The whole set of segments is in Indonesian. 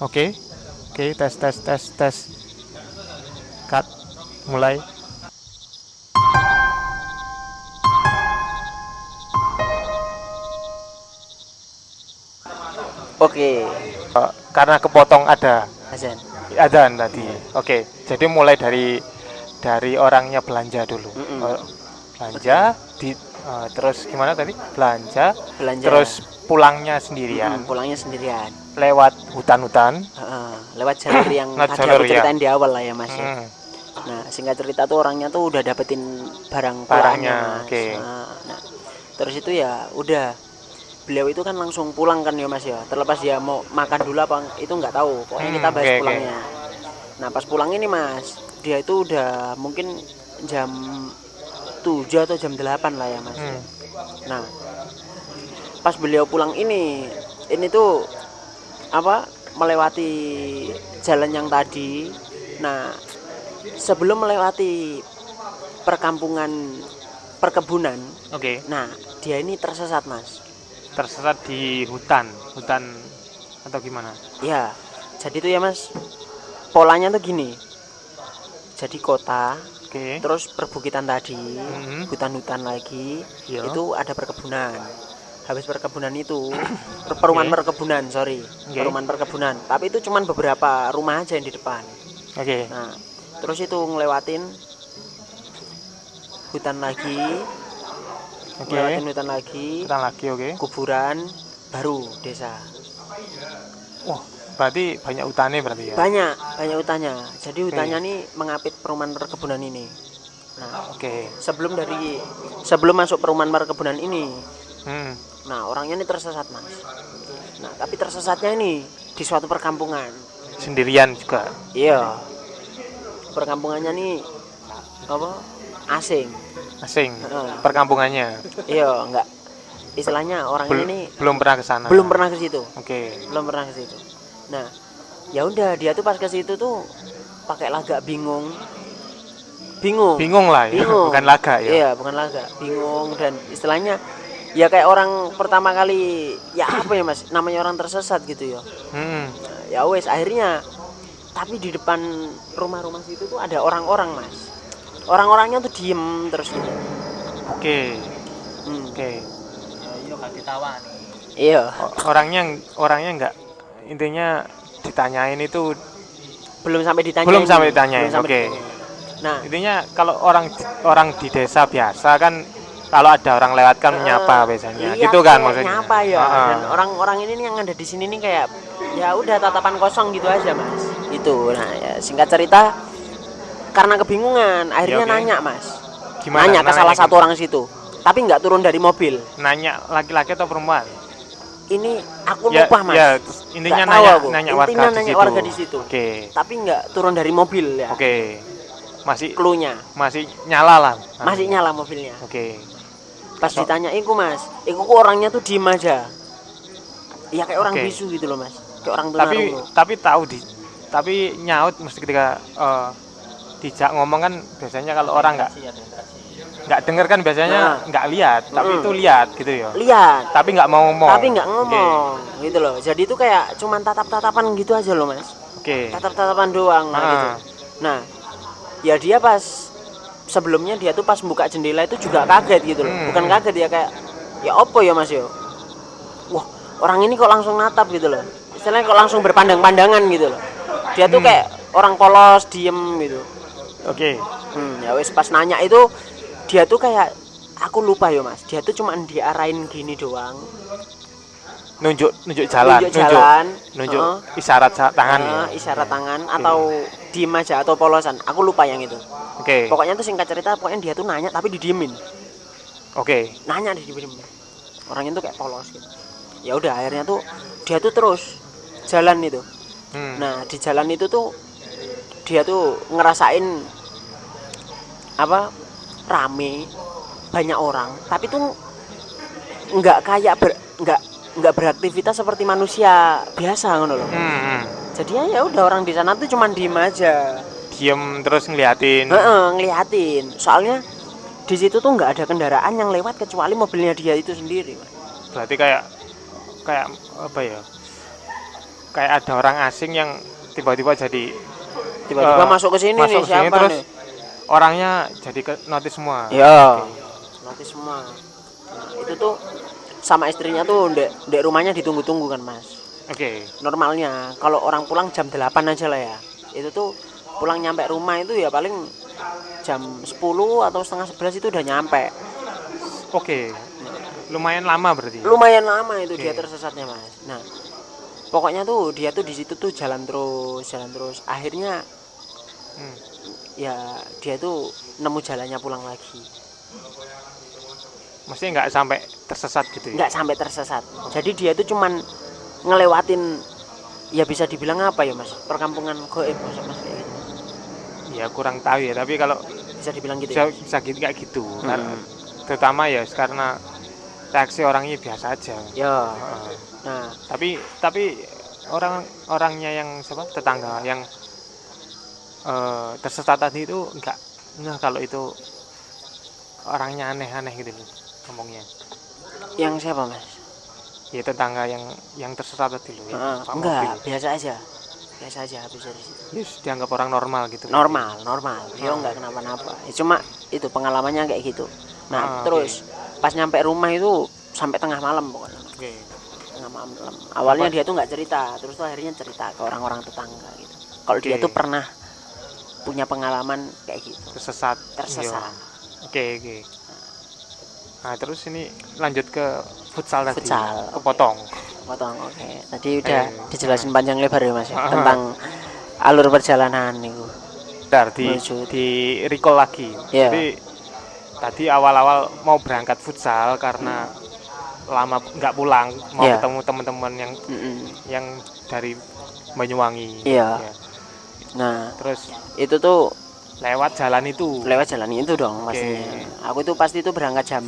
Oke. Oke, tes tes tes tes. Cut. Mulai. Oke, Eh, karena kepotong ada Hasan. ada tadi. Oke, jadi mulai dari dari orangnya belanja dulu. Mm-mm. Eh, belanja di eh, terus gimana tadi? Belanja, Belanja. terus pulangnya Mm, sendirian pulangnya sendirian. Lewat hutan-hutan. Heeh, lewat jalur yang Lewat tadi jalur, aku ya. ceritain di awal lah ya Mas. ya. Hmm, Nah, singkat cerita tuh orangnya tuh udah dapetin barang Barangnya, oke. Nah, nah, terus itu ya udah beliau itu kan langsung pulang kan ya Mas ya. Terlepas dia mau makan dulu apa itu nggak tahu. Pokoknya Hmm, kita bahas oke. pulangnya. Nah, pas pulang ini Mas, dia itu udah mungkin jam 7 atau jam 8 lah ya Mas. hmm. Nah, pas beliau pulang ini, ini tuh apa melewati jalan yang tadi. Nah, sebelum melewati perkampungan perkebunan, Oke, nah dia ini tersesat mas. tersesat di hutan, hutan atau gimana? Ya, jadi tuh ya mas, polanya tuh gini. Jadi kota, Oke. terus perbukitan tadi, Mhm. hutan-hutan lagi, Iya. itu ada perkebunan habis perkebunan itu per- perumahan perkebunan sorry Oke. perumahan perkebunan tapi itu cuman beberapa rumah aja yang di depan Oke. nah terus itu ngelewatin hutan lagi Oke. ngelewatin hutan lagi Kita lagi, oke. kuburan baru desa Wah, berarti banyak hutannya berarti ya? banyak banyak hutannya jadi hutannya nih mengapit perumahan perkebunan ini nah Oke. sebelum dari sebelum masuk perumahan perkebunan ini Hmm. Nah, orangnya ini tersesat, Mas. Nah, tapi tersesatnya ini di suatu perkampungan. Sendirian juga. Iya. Perkampungannya nih apa? Asing. Asing. Heeh. Perkampungannya. Iya, enggak. Istilahnya orangnya Bel- ini belum pernah ke sana. belum pernah ke situ. Oke. Belum pernah ke situ. Nah, ya udah dia tuh pas ke situ tuh pakai lagak bingung. Bingung. Bingung lah ya, Bingung. bukan laga ya. Iya, bukan laga. Bingung dan istilahnya ya kayak orang pertama kali ya apa ya Mas? Namanya orang tersesat gitu ya. Hmm. ya wes akhirnya tapi di depan rumah-rumah situ tuh ada orang-orang mas orang-orangnya tuh diem terus gitu Oke. Hmm, Oke. iya O- Orangnya orangnya enggak intinya ditanyain itu belum sampai ditanya Belum sampai ditanyain, oke. nah intinya kalau orang orang di desa biasa kan kalau ada orang lewat kan menyapa eh, biasanya. iya, gitu kan kayak maksudnya. nyapa ya Ah, dan orang-orang ini yang ada di sini nih kayak ya udah tatapan kosong gitu aja mas itu nah ya singkat cerita karena kebingungan akhirnya Ya, oke. nanya mas Gimana? nanya ke Nanya salah satu orang situ tapi nggak turun dari mobil Nanya laki-laki atau perempuan? ini aku Ya, lupa mas ya, intinya Nggak tahu nanya aku. nanya Intinya warga di nanya situ. warga di situ. Oke. tapi nggak turun dari mobil ya Oke. Masih cluenya masih nyala lah. masih nyala mobilnya Oke. Pas Oh. ditanya iku mas iku kok orangnya tuh diem aja ya kayak orang Oke. bisu gitu loh mas kayak orang Tapi tunarungu tapi tahu di tapi nyaut mesti ketika eh, dijak ngomong kan biasanya kalau orang nggak nggak denger kan biasanya Nah. nggak lihat, tapi Mm. itu lihat gitu ya. lihat Tapi nggak mau ngomong. tapi nggak ngomong gitu loh jadi itu kayak cuman tatap-tatapan gitu aja loh mas Oke. tatap-tatapan doang nah, Ah. gitu nah ya dia pas sebelumnya dia tuh pas buka jendela itu juga kaget gitu loh Hmm. bukan kaget ya kayak ya opo ya mas yo wah orang ini kok langsung natap gitu loh istilahnya kok langsung berpandang-pandangan gitu loh dia tuh Hmm. kayak orang polos diem gitu Oke. hmm, ya wes pas nanya itu dia tuh kayak aku lupa ya mas dia tuh cuma diarahin gini doang Nunjuk nunjuk jalan, nunjuk jalan nunjuk heeh. isyarat sa- tangan ya. Eh, isyarat tangan atau diem aja atau polosan. Aku lupa yang itu. Oke. pokoknya tuh singkat cerita pokoknya dia tuh nanya tapi didiemin. Oke. nanya didiemin orangnya tuh kayak polos gitu. Ya udah akhirnya tuh dia tuh terus jalan itu. Hmm. nah di jalan itu tuh dia tuh ngerasain apa rame banyak orang. Tapi tuh nggak kayak ber, nggak nggak beraktivitas seperti manusia biasa ngono loh. Hmm, hmm. jadi ya udah orang di sana tuh cuman diem aja Diem terus ngeliatin. Heeh, ngeliatin soalnya di situ tuh nggak ada kendaraan yang lewat kecuali mobilnya dia itu sendiri. Berarti kayak kayak apa ya? kayak ada orang asing yang tiba-tiba jadi tiba-tiba Eh, masuk ke sini masuk nih sini, siapa terus nih orangnya jadi ke notice semua ya nanti semua nah, itu tuh sama istrinya tuh ndek ndek rumahnya ditunggu-tunggu kan mas oke. Normalnya kalau orang pulang jam 8 aja lah ya. Itu tuh pulang nyampe rumah itu ya paling jam 10 atau setengah 11 itu udah nyampe. Oke. Lumayan lama berarti lumayan lama itu dia Oke. tersesatnya mas. Nah pokoknya tuh dia tuh di situ tuh jalan terus jalan terus. Akhirnya Hmm. ya dia tuh nemu jalannya pulang lagi. Mesti nggak sampai tersesat gitu ya? Nggak sampai tersesat. Jadi dia tuh cuman ngelewatin ya bisa dibilang apa ya mas? Perkampungan goib mas mas kayak gitu. Ya kurang tahu ya tapi kalau bisa dibilang gitu bisa, ya bisa gitu kayak gitu. Hmm. Karena- terutama ya karena reaksi orangnya biasa aja. Ya. Heeh. nah. Tapi tapi orang orangnya yang siapa? Tetangga yang eh, tersesat tadi itu enggak enggak kalau itu orangnya aneh-aneh gitu loh ngomongnya. Yang siapa mas ya tetangga yang yang tersesat tadi loh ya, Pak enggak mobil. biasa aja. Biasa aja habis dari situ. Yes, dianggap orang normal gitu. Normal normal. Dia Oh. enggak kenapa-napa. Ya, cuma itu pengalamannya kayak gitu. Ah, nah terus pas nyampe rumah itu sampai tengah malam pokoknya. Oke. Tengah malam. Awalnya dia tuh nggak cerita terus tuh akhirnya cerita ke orang-orang tetangga gitu. Kalau dia Oke. tuh pernah punya pengalaman kayak gitu. Tersesat. Tersesat. Iya. oke oke. Nah terus ini lanjut ke futsal tadi Futsal, kepotong potong oke tadi udah Eh, dijelasin panjang lebar ya mas ya, Ah. tentang alur perjalanan itu Bentar, di Menuju. di recall lagi Iya. jadi tadi awal-awal mau berangkat futsal karena lama nggak pulang mau Iya. ketemu teman-teman yang Mm-mm. yang dari Banyuwangi Iya. Ya. nah terus itu tuh lewat jalan itu lewat jalan itu dong pastinya aku tuh pasti tuh berangkat jam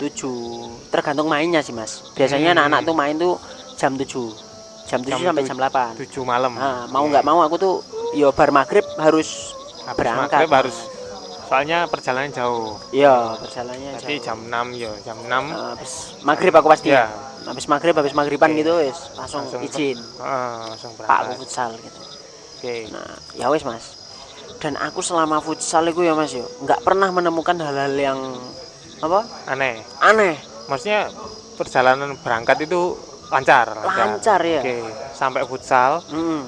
7 tergantung mainnya sih mas. Biasanya Hmm. anak-anak tuh main tuh jam 7 jam 7 Jam sampai jam 8 tujuh malam. Nah, mau Oke. nggak mau aku tuh yo bar maghrib harus Habis berangkat. maghrib harus soalnya perjalanan jauh. Iya perjalanannya jadi jauh. jam 6 ya jam 6 Nah, habis maghrib aku pasti. Ya habis maghrib habis maghriban Oke. gitu wis langsung, Langsung izin. Ah, langsung pak aku berangkat. futsal gitu. Oke. Nah ya wis mas. Dan aku selama futsal itu ya mas yo nggak pernah menemukan hal-hal yang apa? Aneh. Aneh. Maksudnya perjalanan berangkat itu lancar Lancar, ya? oke sampai futsal. Hmm.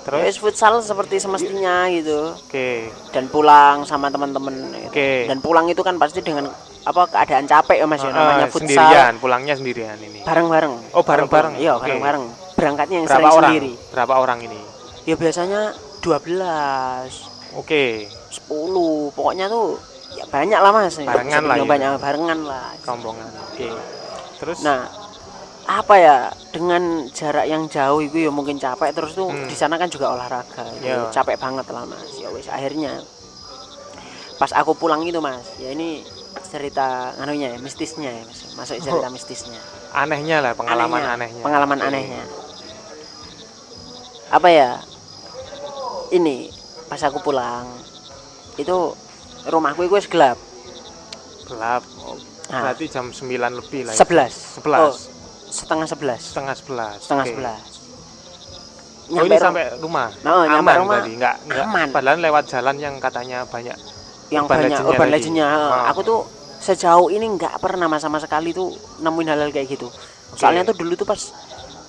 terus? Wis futsal seperti semestinya gitu. Oke. Dan pulang sama teman-teman. Gitu. Oke. dan pulang itu kan pasti dengan apa keadaan capek ya mas ya? Ah, namanya futsal. sendirian pulangnya sendirian ini. Bareng-bareng. Oh, bareng-bareng. iya Oke. bareng-bareng. Berangkatnya yang berapa sering orang? sendiri. Berapa orang ini? Ya biasanya 12 oke. 10 pokoknya tuh ya banyak lah mas. Barengan lah ya. banyak barengan lah. Rombongan. Oke. Terus? Nah apa ya dengan jarak yang jauh itu ya mungkin capek. Terus tuh Hmm. di sana kan juga olahraga. Iya. capek banget lah mas. Ya wis akhirnya pas aku pulang itu mas ya ini cerita anunya ya mistisnya ya mas. Masuk cerita mistisnya. Anehnya lah pengalaman Anehnya, anehnya, pengalaman anehnya. Apa ya ini pas aku pulang itu rumahku itu gelap. Gelap oh, Nah. berarti jam 9 lebih lah ya. sebelas. 11 Oh, setengah sebelas. Setengah 11 setengah oke. sebelas. Oh ini sampai rumah? Nyampe aman rumah, tadi enggak enggak aman. padahal lewat jalan yang katanya banyak yang urban banyak urban legendnya. Oh. aku tuh sejauh ini nggak pernah mas sama sekali tuh nemuin hal-hal kayak gitu. Soalnya tuh dulu tuh pas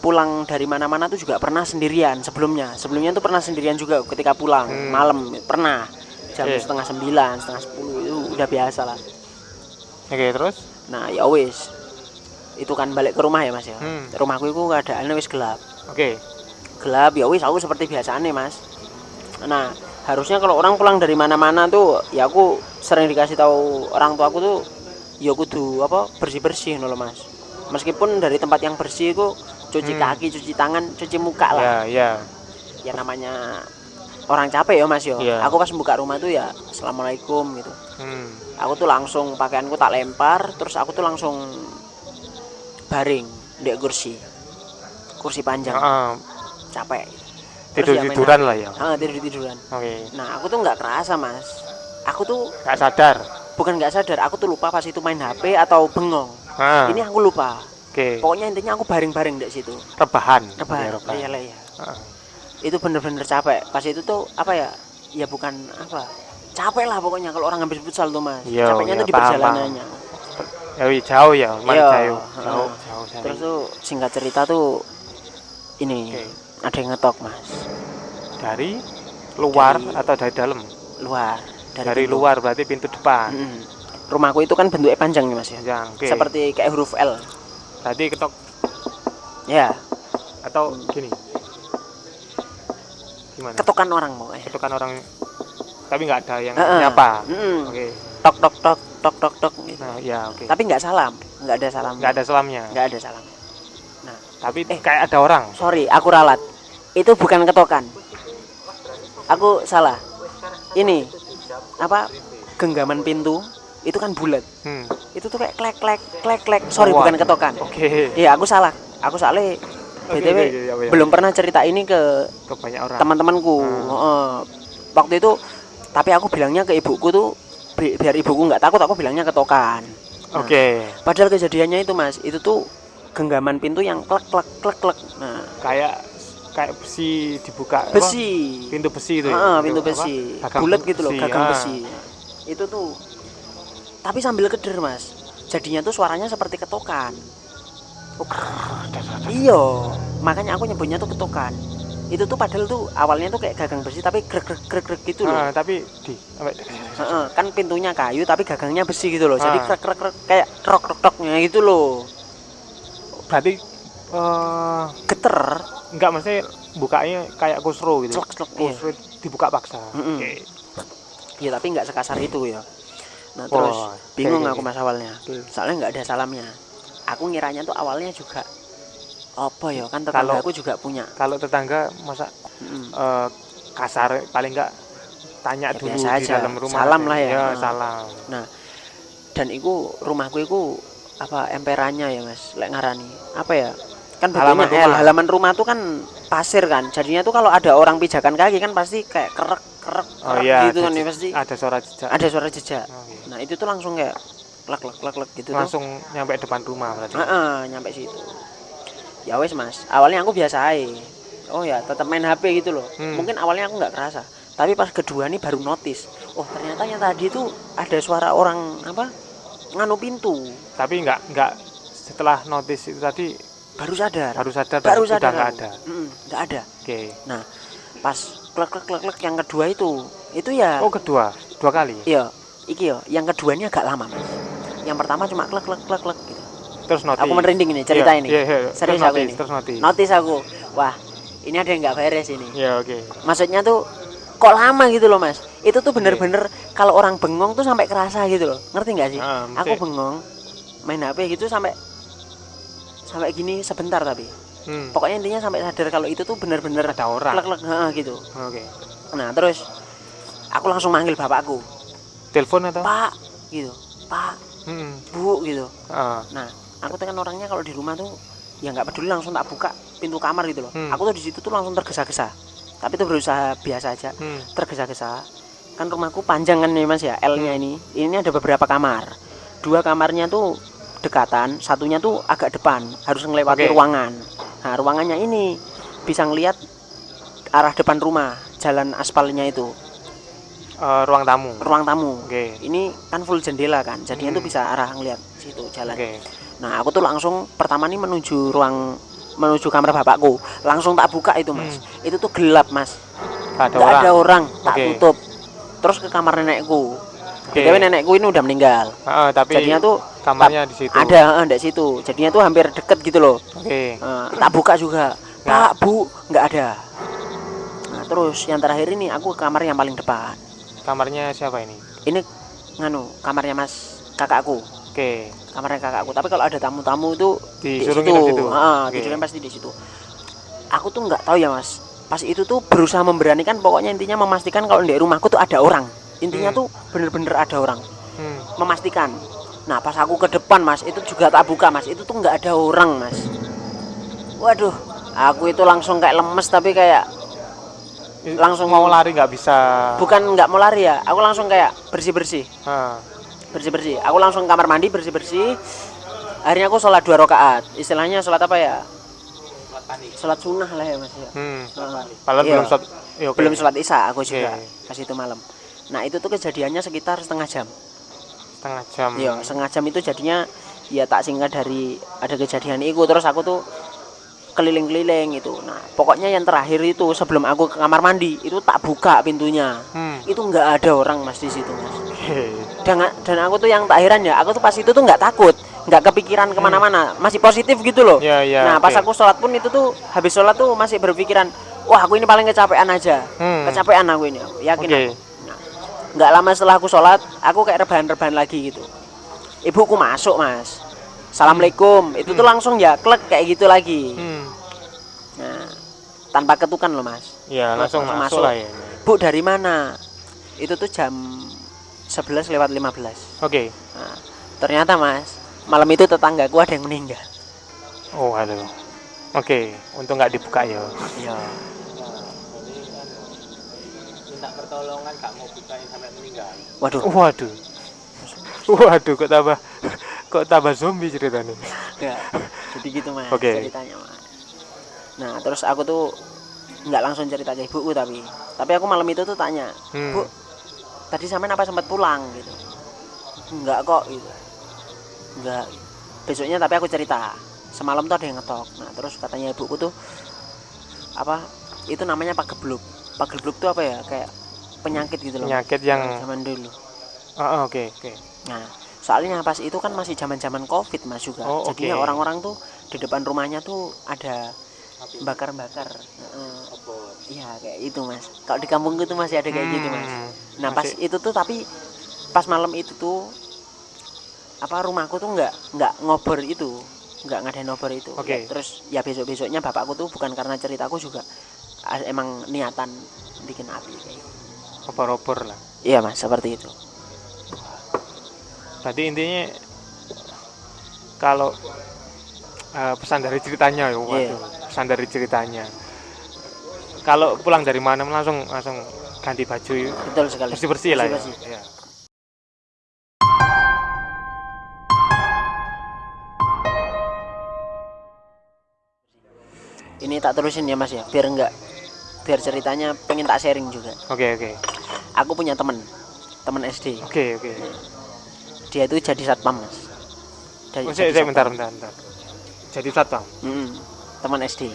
pulang dari mana-mana tuh juga pernah sendirian sebelumnya. Sebelumnya tuh pernah sendirian juga ketika pulang Hmm. malam. Pernah jam Oke. setengah sembilan setengah sepuluh itu udah biasa lah. Oke terus? Nah ya wis. Itu kan balik ke rumah ya mas ya? Hmm. rumahku itu keadaannya wis gelap. Oke. Gelap ya wis aku seperti biasanya mas. Nah harusnya kalau orang pulang dari mana-mana tuh ya aku sering dikasih tahu orang tua aku tuh ya kudu apa bersih bersih loh mas. Meskipun dari tempat yang bersih itu cuci Hmm. kaki cuci tangan cuci muka lah. Ya ya. Ya namanya orang capek ya mas yo Iya. aku pas buka rumah tuh ya assalamualaikum gitu hmm. aku tuh langsung pakaianku tak lempar terus aku tuh langsung baring di kursi kursi panjang Ah, capek tidur ya tiduran lah ya Ah, tidur tiduran. oke Nah, aku tuh nggak kerasa, Mas. Aku tuh nggak sadar bukan nggak sadar, aku tuh lupa pas itu main HP atau bengong. ah Ini aku lupa. Oke. pokoknya intinya aku baring-baring di situ Rebahan. rebahan Oke, iya lah iya Heeh. Itu bener-bener capek pas itu tuh apa ya ya bukan apa capek lah pokoknya kalau orang habis futsal tuh mas Iya, capeknya iya, tuh di paham, perjalanannya Ya, jauh ya, Iya, jauh. Jauh, jauh sekali. terus tuh singkat cerita tuh ini Oke. ada yang ngetok mas dari luar Dari- atau dari dalam? luar Dari, pintu. luar berarti pintu depan. Mm-mm. rumahku itu kan bentuknya panjang nih mas ya Panjang. Oke. seperti kayak huruf L Berarti ketok ya atau gini. Gimana? ketokan orang pokoknya Ketokan orang tapi nggak ada yang Heeh. nyapa. Mm-mm. Oke. tok tok tok tok tok tok gitu. Nah, ya oke. tapi nggak salam nggak ada salam Nggak ada selamnya. nggak ada salam Tapi Eh. kayak ada orang. sorry aku ralat itu bukan ketokan aku salah ini apa genggaman pintu itu kan bulat Hmm. itu tuh kayak klek klek klek klek sorry Wah. bukan ketokan Oke. iya aku salah aku salah btw oke, iya, iya. belum pernah cerita ini ke ke banyak orang. teman-temanku Hmm. Heeh. waktu itu tapi aku bilangnya ke ibuku tuh bi- biar ibuku nggak takut aku bilangnya ketokan Nah, Oke. padahal kejadiannya itu mas itu tuh genggaman pintu yang klek klek klek klek nah Kayak kayak besi dibuka. apa? besi Pintu besi itu. ya? Heeh, pintu apa? besi bulat gitu loh gagang ah. besi itu tuh tapi sambil keder mas jadinya tuh suaranya seperti ketokan iya makanya aku nyebutnya tuh ketokan itu tuh padahal tuh awalnya tuh kayak gagang besi tapi grek grek grek grek gitu loh. Ah, tapi di Heeh, kan pintunya kayu tapi gagangnya besi gitu loh. Jadi Ah. krek krek krek kayak rok rok roknya gitu loh. Berarti eh geter. enggak maksudnya bukanya kayak kusro gitu. celek celek iya. Kusro dibuka paksa. Oke. Iya, tapi nggak sekasar itu ya. Nah terus bingung aku mas awalnya. Soalnya nggak ada salamnya aku ngiranya tuh awalnya juga apa ya kan Kalau- tetangga aku juga punya Kalau tetangga masa Mm. eh, kasar paling enggak tanya Ya, dulu di aja. dalam rumah. Salam lah ya. Ya, Ah. salam. dan itu rumahku itu apa emperannya ya mas lek ngarani apa ya kan Halaman L, rumah. halaman rumah tuh kan pasir kan jadinya tuh kalau ada orang pijakan kaki kan pasti kayak kerek kerek Oh kerek iya, gitu ada kan ya pasti Ada suara jejak. ada suara jejak Oke. nah itu tuh langsung kayak lek lek lek lek gitu tuh Langsung nyampe depan rumah berarti. Heeh, nyampe situ. Ya wes mas, awalnya aku biasa aja. Oh ya, tetap main HP gitu loh. Hmm. Mungkin awalnya aku nggak kerasa, tapi pas kedua nih baru notice. Oh ternyata yang tadi itu ada suara orang apa nganu pintu. Tapi enggak enggak setelah notice itu tadi Baru sadar. baru sadar Baru sadar. enggak aku. ada. Nggak ada. Oke. Pas klek klek klek klek yang kedua itu, itu ya. Oh, kedua. Dua kali. Iya, iki yo. Yang kedua ini agak lama mas. Yang pertama cuma klek klek klek klek gitu. Terus notice. Aku merinding ini cerita Iya, ini. Iya, iya. Serius terus aku notice, ini. terus notice. Notice aku. Wah, ini ada yang nggak beres ini. Iya, oke. maksudnya tuh kok lama gitu loh mas itu tuh bener-bener kalau orang bengong tuh sampai kerasa gitu loh ngerti nggak sih Ah, aku bengong main HP gitu sampai sampai gini sebentar tapi Hmm, pokoknya intinya sampai sadar kalau itu tuh bener-bener ada orang. klek klek gitu Oke. nah terus aku langsung manggil bapakku Telepon atau? pak gitu pak Hmm. bu gitu. Ah, nah aku tuh kan orangnya kalau di rumah tuh ya nggak peduli langsung tak buka pintu kamar gitu loh. Hmm. aku tuh di situ tuh langsung tergesa-gesa. Tapi tuh berusaha biasa aja. Hmm. tergesa-gesa. Kan rumahku panjang kan nih mas ya L-nya ini. Ini ada beberapa kamar. Dua kamarnya tuh dekatan satunya tuh agak depan. Harus melewati Oke. ruangan. Nah ruangannya ini bisa ngelihat arah depan rumah jalan aspalnya itu Eh, ruang tamu. ruang tamu Oke. ini kan full jendela kan jadinya tuh Hmm. bisa arah ngelihat situ jalan Oke. nah aku tuh langsung pertama nih menuju ruang menuju kamar bapakku langsung tak buka itu mas itu tuh gelap mas Nggak ada nggak orang. ada orang tak Oke. tutup terus ke kamar nenekku Oke. btw nenekku ini udah meninggal Ah, tapi jadinya tuh kamarnya di situ. ada di situ jadinya tuh hampir deket gitu loh Oke. Eh, tak buka juga Nggak. pak bu nggak ada nah terus yang terakhir ini aku ke kamar yang paling depan Kamarnya siapa ini? ini nganu kamarnya mas kakakku. Oke. kamarnya kakakku. Tapi kalau ada tamu-tamu itu di Disuruh situ. nginep situ. Ah, tidurnya pasti di situ. Aku tuh nggak tahu ya mas. Pas itu tuh berusaha memberanikan pokoknya intinya memastikan kalau di rumahku tuh ada orang. Intinya Hmm. tuh bener-bener ada orang. Hmm. memastikan. Nah pas aku ke depan mas itu juga tak buka mas. Itu tuh nggak ada orang mas. Waduh aku itu langsung kayak lemes tapi kayak Langsung- mau lari nggak bisa. bukan nggak mau lari ya aku langsung kayak bersih bersih Ah, bersih bersih aku langsung kamar mandi bersih bersih akhirnya aku sholat dua rakaat istilahnya sholat apa ya sholat sunnah lah ya mas ya Hmm. Padahal Iya. belum sholat. ya, oke. belum sholat isya aku juga Oke. pas itu malam nah itu tuh kejadiannya sekitar setengah jam setengah jam. Iya, setengah jam itu jadinya ya tak singkat dari ada kejadian itu terus aku tuh keliling-keliling itu. Nah, pokoknya yang terakhir itu sebelum aku ke kamar mandi itu tak buka pintunya. Hmm. Itu nggak ada orang mas di situ mas. Dan dan aku tuh yang tak heran ya, aku tuh pas itu tuh nggak takut, nggak kepikiran ke mana-mana, masih positif gitu loh. Ya, ya, nah, pas aku sholat pun itu tuh habis sholat tuh masih berpikiran, wah aku ini paling kecapean aja, Hmm. kecapean aku ini, aku yakin Oke. aku. Nah, nggak lama setelah aku sholat, aku kayak rebahan-rebahan lagi gitu. Ibuku masuk mas, assalamualaikum, itu tuh langsung ya klek kayak gitu lagi. Hmm. Nah, tanpa ketukan loh mas. Ya, langsung, Langsung masuk, masuk. lah ya. Bu dari mana? Itu tuh jam 11 lewat 15 Oke. Nah, ternyata mas, malam itu tetanggaku ada yang meninggal. Oh, aduh. Oke, untung nggak dibuka ya. Iya. minta pertolongan gak mau bukain sampai meninggal Waduh, Waduh. Waduh, kok tambah kok tambah zombie ceritanya. ya. Jadi gitu mas Oke. ceritanya mas. Nah terus aku tuh nggak langsung cerita ke ibuku tapi, tapi aku malam itu tuh tanya, Hmm. bu, tadi sampean apa sempat pulang gitu? Enggak kok gitu. Enggak. Besoknya tapi aku cerita. Semalam tuh ada yang ngetok. Nah terus katanya ibuku tuh apa? Itu namanya pagebluk. Pagebluk tuh apa ya? Kayak penyakit gitu loh. Penyakit yang zaman dulu. Oh, oh, oke, oke. Nah, soalnya pas itu kan masih zaman-zaman Covid Mas juga. Oh, Jadinya oke. orang-orang tuh di depan rumahnya tuh ada bakar-bakar. Heeh. obor Iya, kayak itu Mas. Kalau di kampungku tuh masih ada kayak gitu Mas. Hmm. Nah, pas Masih- itu tuh tapi pas malam itu tuh apa rumahku tuh nggak nggak ngobor itu nggak ngadain ngobor itu Oke. Ya, terus ya besok besoknya bapakku tuh bukan karena ceritaku juga emang niatan bikin api kayak gitu. Opor-opor lah. iya mas seperti itu Berarti intinya kalau eh, pesan dari ceritanya ya, waduh, Iya. pesan dari ceritanya. Kalau pulang dari mana langsung langsung ganti baju betul sekali bersih bersih lah. Bersih-bersih. Ya. ini tak terusin ya mas ya biar enggak biar ceritanya pengen tak sharing juga Oke oke aku punya temen temen SD oke oke. Dia itu jadi satpam mas Dari- Oh, saya, jadi saya bentar bentar bentar. Jadi satpam. Mm-mm. teman SD